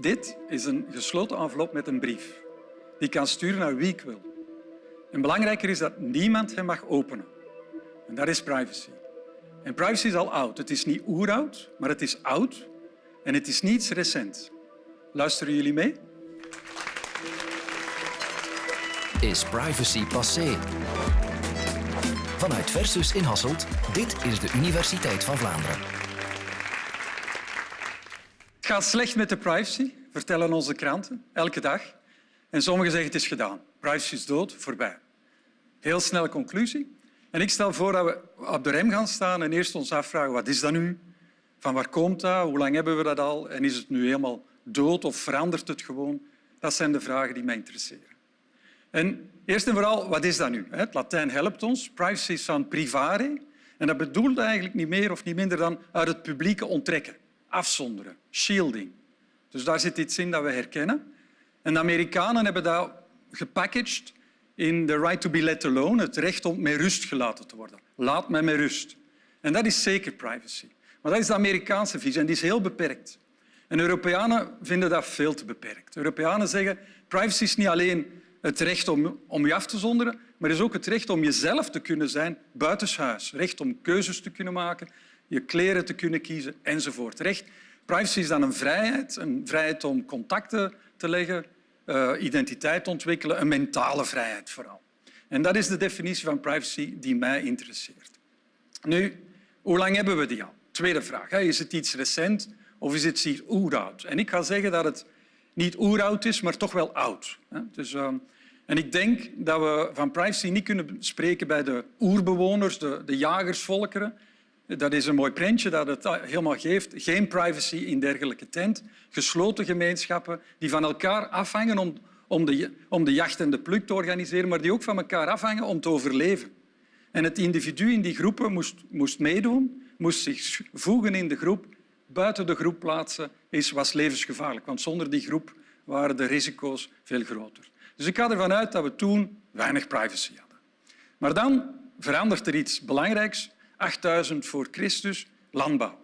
Dit is een gesloten envelop met een brief. Die kan sturen naar wie ik wil. En belangrijker is dat niemand hem mag openen. En dat is privacy. En privacy is al oud. Het is niet oeroud, maar het is oud. En het is niets recent. Luisteren jullie mee? Is privacy passé? Vanuit Versus in Hasselt, dit is de Universiteit van Vlaanderen. Het gaat slecht met de privacy, vertellen onze kranten, elke dag. En sommigen zeggen het is gedaan. Privacy is dood, voorbij. Heel snelle conclusie. En ik stel voor dat we op de rem gaan staan en eerst ons afvragen wat is dat nu? Van waar komt dat? Hoe lang hebben we dat al? En is het nu helemaal dood of verandert het gewoon? Dat zijn de vragen die mij interesseren. En eerst en vooral, wat is dat nu? Het Latijn helpt ons. Privacy is van privare. En dat bedoelt eigenlijk niet meer of niet minder dan uit het publieke onttrekken, afzonderen, shielding. Dus daar zit iets in dat we herkennen. En de Amerikanen hebben dat gepackaged in the right to be let alone, het recht om met rust gelaten te worden. Laat mij met rust. En dat is zeker privacy. Maar dat is de Amerikaanse visie en die is heel beperkt. En Europeanen vinden dat veel te beperkt. Europeanen zeggen privacy is niet alleen het recht om, om je af te zonderen, maar is ook het recht om jezelf te kunnen zijn buitenshuis. Recht om keuzes te kunnen maken, je kleren te kunnen kiezen enzovoort. Recht, privacy is dan een vrijheid, een vrijheid om contacten te leggen, uh, identiteit ontwikkelen, een mentale vrijheid vooral. En dat is de definitie van privacy die mij interesseert. Nu, hoe lang hebben we die al? Tweede vraag. Is het iets recent of is het iets oeroud? En ik ga zeggen dat het niet oeroud is, maar toch wel oud. Dus, uh, en ik denk dat we van privacy niet kunnen spreken bij de oerbewoners, de, de jagersvolkeren, dat is een mooi prentje dat het helemaal geeft. Geen privacy in dergelijke tent. Gesloten gemeenschappen die van elkaar afhangen om, om, de, om de jacht en de pluk te organiseren, maar die ook van elkaar afhangen om te overleven. En het individu in die groepen moest, moest meedoen, moest zich voegen in de groep. Buiten de groep plaatsen is, was levensgevaarlijk, want zonder die groep waren de risico's veel groter. Dus ik ga ervan uit dat we toen weinig privacy hadden. Maar dan verandert er iets belangrijks 8000 voor Christus, landbouw.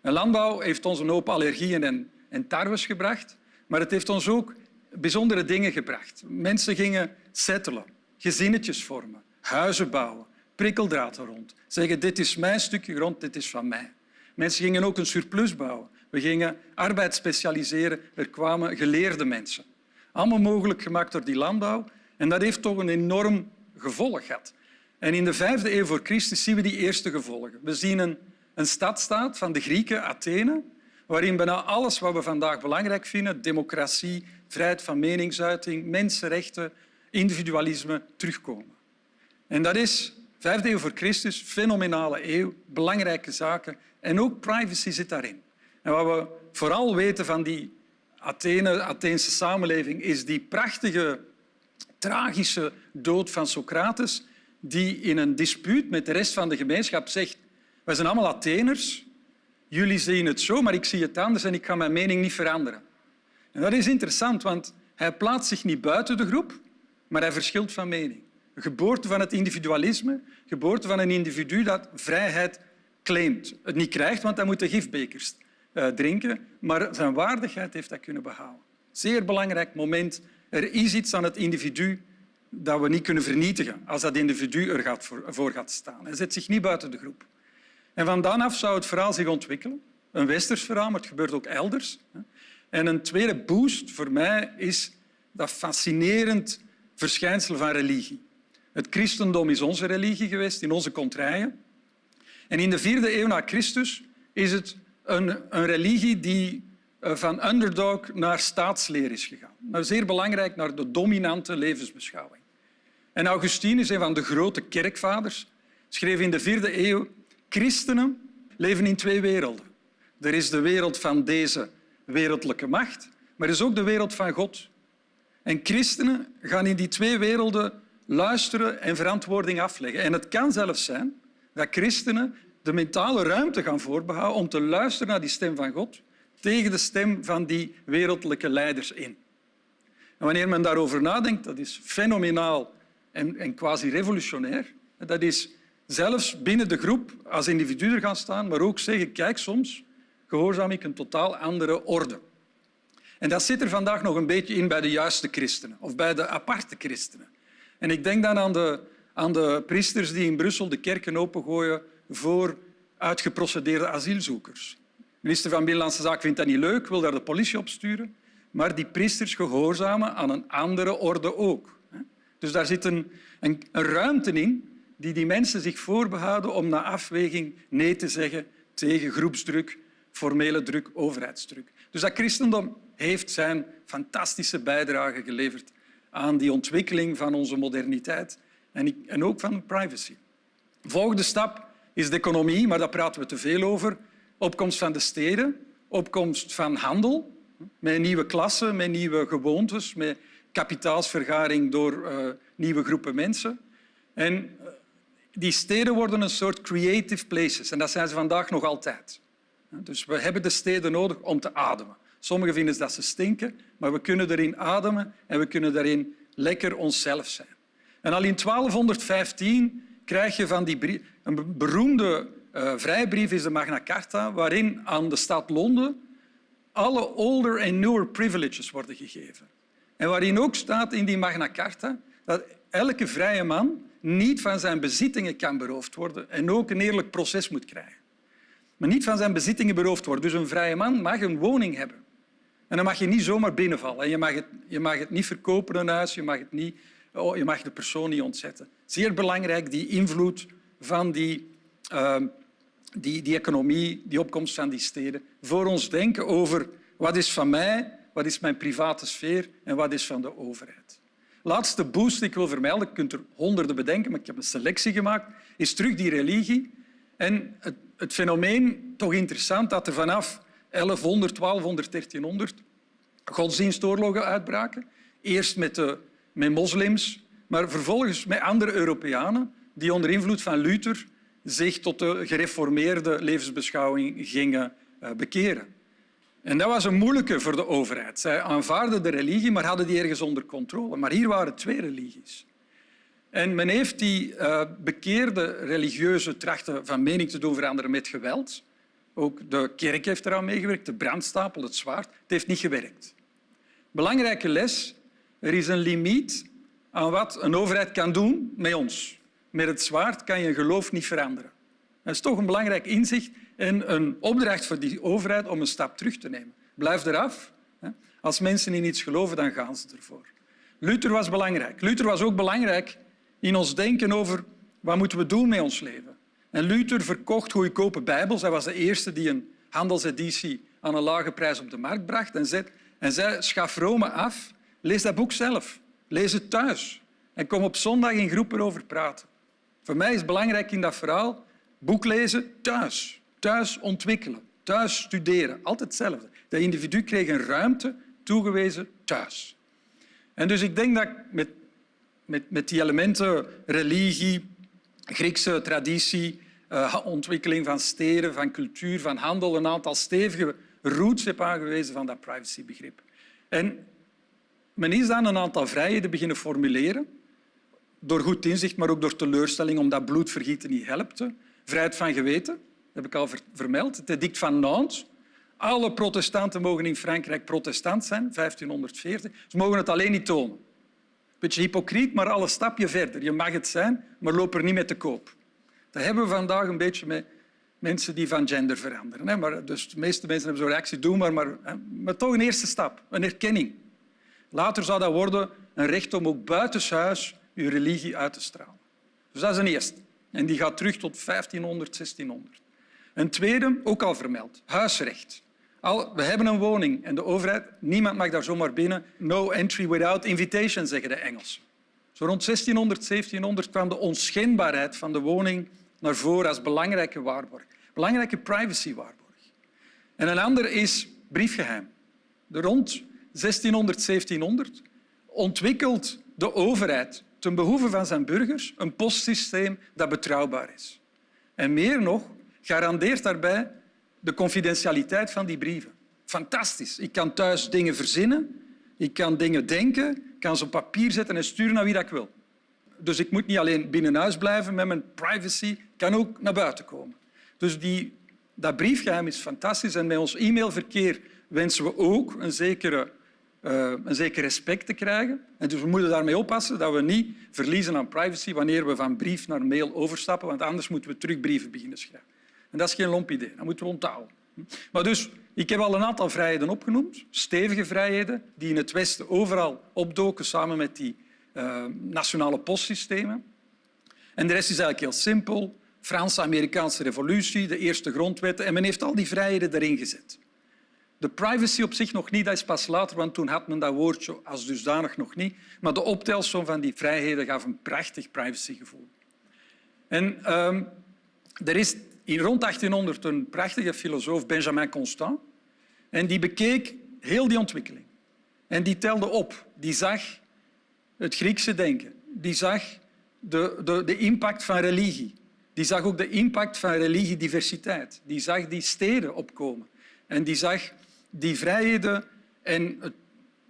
En landbouw heeft ons een hoop allergieën en, en tarwes gebracht, maar het heeft ons ook bijzondere dingen gebracht. Mensen gingen settelen, gezinnetjes vormen, huizen bouwen, prikkeldraad rond. Zeggen, dit is mijn stukje grond, dit is van mij. Mensen gingen ook een surplus bouwen. We gingen arbeid specialiseren. Er kwamen geleerde mensen. Allemaal mogelijk gemaakt door die landbouw. En dat heeft toch een enorm gevolg gehad. En in de vijfde eeuw voor Christus zien we die eerste gevolgen. We zien een, een stadstaat van de Grieken, Athene, waarin bijna alles wat we vandaag belangrijk vinden, democratie, vrijheid van meningsuiting, mensenrechten, individualisme, terugkomen. En dat is, vijfde eeuw voor Christus, fenomenale eeuw, belangrijke zaken. En ook privacy zit daarin. En wat we vooral weten van die Athene, Atheense samenleving is die prachtige, tragische dood van Socrates, die in een dispuut met de rest van de gemeenschap zegt wij zijn allemaal Atheners, jullie zien het zo, maar ik zie het anders en ik ga mijn mening niet veranderen. En dat is interessant, want hij plaatst zich niet buiten de groep, maar hij verschilt van mening. Een geboorte van het individualisme, geboorte van een individu dat vrijheid claimt. Het niet krijgt, want hij moet de gifbekers uh, drinken, maar zijn waardigheid heeft hij kunnen behouden. Zeer belangrijk moment. Er is iets aan het individu dat we niet kunnen vernietigen als dat individu er gaat voor, gaat staan. Hij zet zich niet buiten de groep. En van af zou het verhaal zich ontwikkelen. Een westers verhaal, maar het gebeurt ook elders. En een tweede boost voor mij is dat fascinerend verschijnsel van religie. Het christendom is onze religie geweest in onze contraien. En in de vierde eeuw na Christus is het een, een religie die van underdog naar staatsleer is gegaan. Nou, zeer belangrijk naar de dominante levensbeschouwing. En Augustinus, een van de grote kerkvaders, schreef in de vierde eeuw christenen leven in twee werelden. Er is de wereld van deze wereldlijke macht, maar er is ook de wereld van God. En christenen gaan in die twee werelden luisteren en verantwoording afleggen. En het kan zelfs zijn dat christenen de mentale ruimte gaan voorbehouden om te luisteren naar die stem van God tegen de stem van die wereldlijke leiders in. En wanneer men daarover nadenkt, dat is fenomenaal en, en quasi revolutionair. Dat is zelfs binnen de groep als individu er gaan staan, maar ook zeggen, kijk, soms gehoorzaam ik een totaal andere orde. En dat zit er vandaag nog een beetje in bij de juiste christenen of bij de aparte christenen. En ik denk dan aan de, aan de priesters die in Brussel de kerken opengooien voor uitgeprocedeerde asielzoekers. De minister van Binnenlandse Zaken vindt dat niet leuk, wil daar de politie op sturen. Maar die priesters gehoorzamen aan een andere orde ook. Dus daar zit een, een, een ruimte in die die mensen zich voorbehouden om na afweging nee te zeggen tegen groepsdruk, formele druk, overheidsdruk. Dus dat christendom heeft zijn fantastische bijdrage geleverd aan die ontwikkeling van onze moderniteit en ook van privacy. De volgende stap is de economie, maar daar praten we te veel over. Opkomst van de steden, opkomst van handel, met nieuwe klassen, met nieuwe gewoontes, met kapitaalsvergaring door uh, nieuwe groepen mensen. En uh, die steden worden een soort creative places en dat zijn ze vandaag nog altijd. Dus we hebben de steden nodig om te ademen. Sommigen vinden dat ze stinken, maar we kunnen erin ademen en we kunnen daarin lekker onszelf zijn. En al in 1215 krijg je van die een beroemde uh, vrijbrief is de Magna Carta, waarin aan de stad Londen alle older en newer privileges worden gegeven. En waarin ook staat in die Magna Carta dat elke vrije man niet van zijn bezittingen kan beroofd worden en ook een eerlijk proces moet krijgen. Maar niet van zijn bezittingen beroofd worden. Dus een vrije man mag een woning hebben. En dan mag je niet zomaar binnenvallen. En je, mag het, je mag het niet verkopen, een huis. Je mag, het niet, oh, je mag de persoon niet ontzetten. Zeer belangrijk, die invloed van die, uh, die, die economie, die opkomst van die steden. Voor ons denken over wat is van mij, wat is mijn private sfeer en wat is van de overheid. Laatste boost die ik wil vermelden, je kunt er honderden bedenken, maar ik heb een selectie gemaakt, is terug die religie. En het, het fenomeen, toch interessant, dat er vanaf 1100, 1200, 1300 godsdienstoorlogen uitbraken. Eerst met, de, met moslims, maar vervolgens met andere Europeanen die onder invloed van Luther zich tot de gereformeerde levensbeschouwing gingen eh, bekeren. En dat was een moeilijke voor de overheid. Zij aanvaarden de religie, maar hadden die ergens onder controle. Maar hier waren twee religies. En men heeft die uh, bekeerde religieuze trachten van mening te doen veranderen met geweld. Ook de kerk heeft eraan meegewerkt, de brandstapel, het zwaard. Het heeft niet gewerkt. Belangrijke les. Er is een limiet aan wat een overheid kan doen met ons. Met het zwaard kan je geloof niet veranderen. Dat is toch een belangrijk inzicht en een opdracht voor die overheid om een stap terug te nemen. Blijf eraf. Als mensen in iets geloven, dan gaan ze ervoor. Luther was belangrijk. Luther was ook belangrijk in ons denken over wat moeten we doen met ons leven. En Luther verkocht goedkope bijbels. Hij was de eerste die een handelseditie aan een lage prijs op de markt bracht en zei, en zei schaf Rome af, lees dat boek zelf. Lees het thuis. En kom op zondag in groepen over praten. Voor mij is belangrijk in dat verhaal boek lezen thuis. Thuis ontwikkelen, thuis studeren. Altijd hetzelfde. Dat individu kreeg een ruimte toegewezen thuis. En dus ik denk dat met, met, met die elementen religie, Griekse traditie, uh, ontwikkeling van steden, van cultuur, van handel, een aantal stevige roots heb aangewezen van dat privacybegrip. En men is dan een aantal vrijheden beginnen formuleren, door goed inzicht, maar ook door teleurstelling, omdat bloedvergieten niet helpte. Vrijheid van geweten, heb ik al vermeld. Het edict van Nantes. Alle protestanten mogen in Frankrijk protestant zijn, 1540. Ze mogen het alleen niet tonen. Beetje hypocriet, maar al een stapje verder. Je mag het zijn, maar loop er niet mee te koop. Dat hebben we vandaag een beetje met mensen die van gender veranderen. Maar dus de meeste mensen hebben zo'n reactie, doe maar, maar, maar toch een eerste stap, een erkenning. Later zou dat worden een recht om ook buitenshuis je religie uit te stralen. Dus dat is een eerste. En die gaat terug tot 1500, 1600. Een tweede, ook al vermeld, huisrecht. Al, we hebben een woning en de overheid, niemand mag daar zomaar binnen. No entry without invitation, zeggen de Engelsen. Zo rond 1600, 1700 kwam de onschendbaarheid van de woning naar voren als belangrijke waarborg. Belangrijke privacywaarborg. En een ander is briefgeheim. Rond 1600, 1700 ontwikkelt de overheid ten behoeve van zijn burgers een postsysteem dat betrouwbaar is. En meer nog, garandeert daarbij de confidentialiteit van die brieven. Fantastisch. Ik kan thuis dingen verzinnen, ik kan dingen denken, kan ze op papier zetten en sturen naar wie dat ik wil. Dus ik moet niet alleen binnen huis blijven met mijn privacy, ik kan ook naar buiten komen. Dus die, dat briefgeheim is fantastisch en met ons e-mailverkeer wensen we ook een zekere een zeker respect te krijgen. En dus we moeten daarmee oppassen dat we niet verliezen aan privacy wanneer we van brief naar mail overstappen, want anders moeten we terug brieven beginnen schrijven. En dat is geen lomp idee, dat moeten we onthouden. Maar dus, ik heb al een aantal vrijheden opgenoemd, stevige vrijheden, die in het Westen overal opdoken samen met die uh, nationale postsystemen. En de rest is eigenlijk heel simpel. Franse-Amerikaanse revolutie, de eerste grondwetten. En men heeft al die vrijheden erin gezet. De privacy op zich nog niet, dat is pas later, want toen had men dat woordje als dusdanig nog niet. Maar de optelsom van die vrijheden gaf een prachtig privacygevoel. En um, er is in rond 1800 een prachtige filosoof, Benjamin Constant, en die bekeek heel die ontwikkeling. En die telde op. Die zag het Griekse denken. Die zag de, de, de impact van religie. Die zag ook de impact van religiediversiteit. Die zag die steden opkomen. En die zag die vrijheden en het,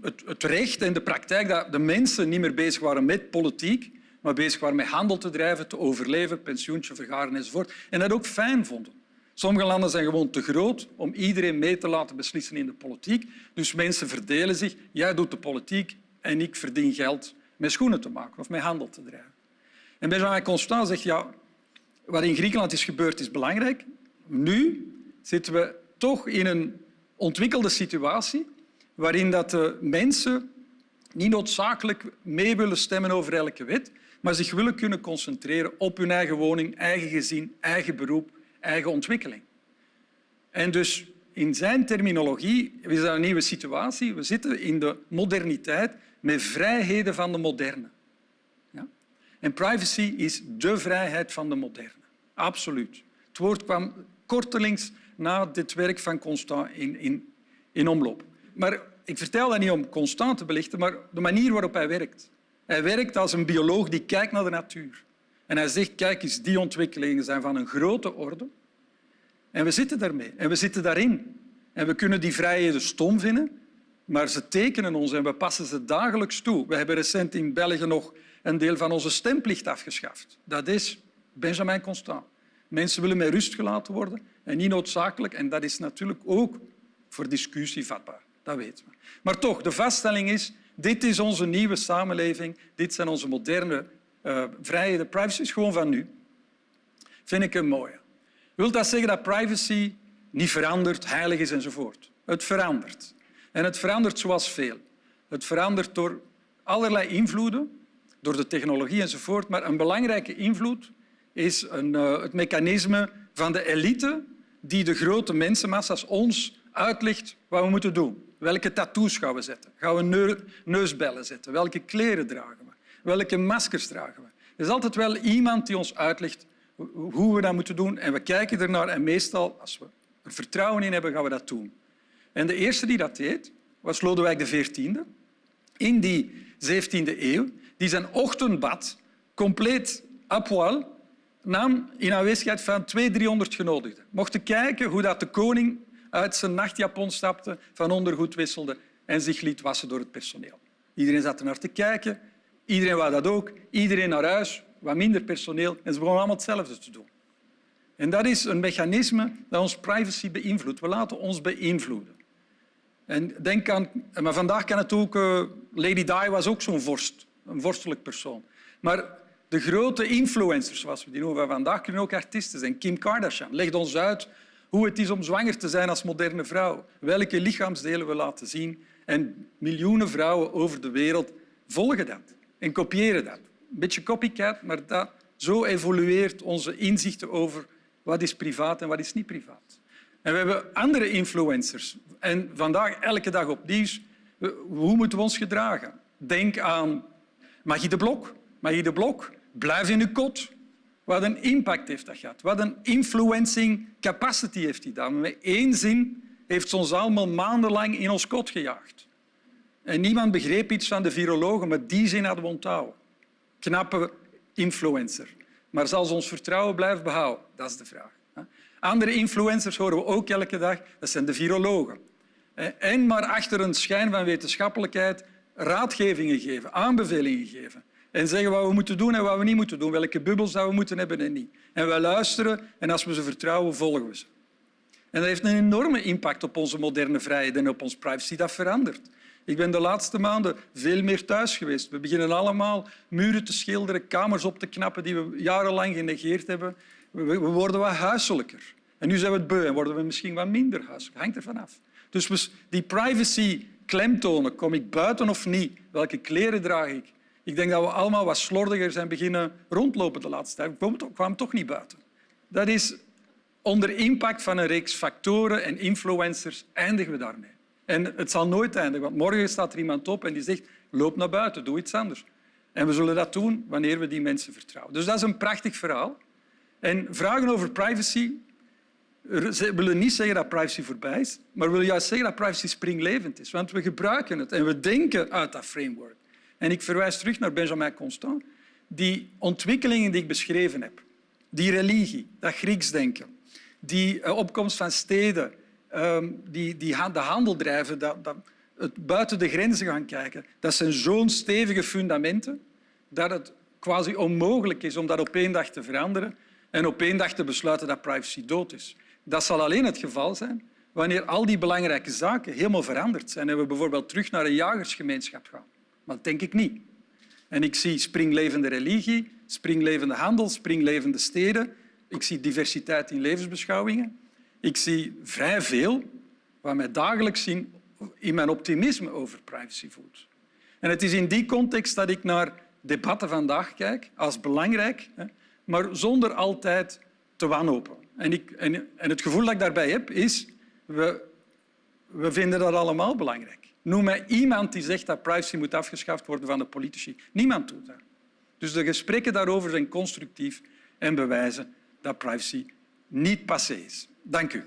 het, het, recht en de praktijk dat de mensen niet meer bezig waren met politiek, maar bezig waren met handel te drijven, te overleven, pensioentje vergaren enzovoort. En dat ook fijn vonden. Sommige landen zijn gewoon te groot om iedereen mee te laten beslissen in de politiek. Dus mensen verdelen zich. Jij doet de politiek en ik verdien geld met schoenen te maken of met handel te drijven. En Benjamin Constant zegt, ja, wat in Griekenland is gebeurd is belangrijk. Nu zitten we toch in een ontwikkelde situatie waarin dat de mensen niet noodzakelijk mee willen stemmen over elke wet, maar zich willen kunnen concentreren op hun eigen woning, eigen gezin, eigen beroep, eigen ontwikkeling. En dus in zijn terminologie is dat een nieuwe situatie. We zitten in de moderniteit met vrijheden van de moderne. Ja? En privacy is de vrijheid van de moderne. Absoluut. Het woord kwam kortelings na dit werk van Constant in, in, in omloop. Maar ik vertel dat niet om Constant te belichten, maar de manier waarop hij werkt. Hij werkt als een bioloog die kijkt naar de natuur. En hij zegt, kijk eens, die ontwikkelingen zijn van een grote orde. En we zitten daarmee en we zitten daarin. En we kunnen die vrijheden stom vinden, maar ze tekenen ons en we passen ze dagelijks toe. We hebben recent in België nog een deel van onze stemplicht afgeschaft. Dat is Benjamin Constant. Mensen willen met rust gelaten worden en niet noodzakelijk. En dat is natuurlijk ook voor discussie vatbaar. Dat weten we. Maar toch, de vaststelling is, dit is onze nieuwe samenleving. Dit zijn onze moderne uh, vrijheden. Privacy is gewoon van nu. Vind ik een mooie. Wil dat zeggen dat privacy niet verandert, heilig is enzovoort? Het verandert. En het verandert zoals veel. Het verandert door allerlei invloeden, door de technologie enzovoort. Maar een belangrijke invloed is een, uh, het mechanisme van de elite die de grote mensenmassa's ons uitlegt wat we moeten doen. Welke tattoos gaan we zetten? Gaan we neusbellen zetten? Welke kleren dragen we? Welke maskers dragen we? Er is altijd wel iemand die ons uitlegt hoe we dat moeten doen en we kijken ernaar en meestal, als we er vertrouwen in hebben, gaan we dat doen. En de eerste die dat deed, was Lodewijk XIV. In die 17e eeuw, die zijn ochtendbad compleet à poil nam in aanwezigheid van 200, 300 genodigden. Mochten kijken hoe dat de koning uit zijn nachtjapon stapte, van ondergoed wisselde en zich liet wassen door het personeel. Iedereen zat er naar te kijken. Iedereen wou dat ook. Iedereen naar huis, wat minder personeel. En ze begonnen allemaal hetzelfde te doen. En dat is een mechanisme dat ons privacy beïnvloedt. We laten ons beïnvloeden. En denk aan, maar vandaag kan het ook... Uh, Lady Di was ook zo'n vorst, een vorstelijk persoon. Maar de grote influencers, zoals we die noemen vandaag, kunnen ook artiesten zijn. Kim Kardashian legt ons uit hoe het is om zwanger te zijn als moderne vrouw, welke lichaamsdelen we laten zien. En miljoenen vrouwen over de wereld volgen dat en kopiëren dat. Een beetje copycat, maar dat, zo evolueert onze inzichten over wat is privaat en wat is niet privaat. En we hebben andere influencers. En vandaag elke dag op nieuws. Hoe moeten we ons gedragen? Denk aan Magie de Blok. Magie de Blok Blijf in je kot. Wat een impact heeft dat gehad. Wat een influencing capacity heeft die dame. Met één zin heeft ze ons allemaal maandenlang in ons kot gejaagd. En niemand begreep iets van de virologen, maar die zin hadden we onthouden. Knappe influencer. Maar zal ze ons vertrouwen blijven behouden? Dat is de vraag. Andere influencers horen we ook elke dag. Dat zijn de virologen. En maar achter een schijn van wetenschappelijkheid raadgevingen geven, aanbevelingen geven en zeggen wat we moeten doen en wat we niet moeten doen, welke bubbels dat we moeten hebben en niet. En wij luisteren en als we ze vertrouwen, volgen we ze. En dat heeft een enorme impact op onze moderne vrijheid en op onze privacy. Dat verandert. Ik ben de laatste maanden veel meer thuis geweest. We beginnen allemaal muren te schilderen, kamers op te knappen die we jarenlang genegeerd hebben. We worden wat huiselijker. En nu zijn we het beu en worden we misschien wat minder huiselijk. Hangt er vanaf. Dus die privacy klemtonen, kom ik buiten of niet? Welke kleren draag ik? Ik denk dat we allemaal wat slordiger zijn beginnen rondlopen de laatste tijd. We kwamen toch niet buiten. Dat is onder impact van een reeks factoren en influencers eindigen we daarmee. En het zal nooit eindigen, want morgen staat er iemand op en die zegt loop naar buiten, doe iets anders. En we zullen dat doen wanneer we die mensen vertrouwen. Dus dat is een prachtig verhaal. En vragen over privacy willen niet zeggen dat privacy voorbij is, maar willen juist zeggen dat privacy springlevend is. Want we gebruiken het en we denken uit dat framework. En ik verwijs terug naar Benjamin Constant. Die ontwikkelingen die ik beschreven heb, die religie, dat Grieks denken, die eh, opkomst van steden, ehm, die, die de handel drijven, dat, dat het buiten de grenzen gaan kijken, dat zijn zo'n stevige fundamenten dat het quasi onmogelijk is om dat op één dag te veranderen en op één dag te besluiten dat privacy dood is. Dat zal alleen het geval zijn wanneer al die belangrijke zaken helemaal veranderd zijn en we bijvoorbeeld terug naar een jagersgemeenschap gaan. Maar dat denk ik niet. En ik zie springlevende religie, springlevende handel, springlevende steden. Ik zie diversiteit in levensbeschouwingen. Ik zie vrij veel wat mij dagelijks zien in mijn optimisme over privacy voelt. En het is in die context dat ik naar debatten vandaag kijk als belangrijk, maar zonder altijd te wanhopen. En, ik, en, en het gevoel dat ik daarbij heb is, we, we vinden dat allemaal belangrijk. Noem mij iemand die zegt dat privacy moet afgeschaft worden van de politici. Niemand doet dat. Dus de gesprekken daarover zijn constructief en bewijzen dat privacy niet passé is. Dank u.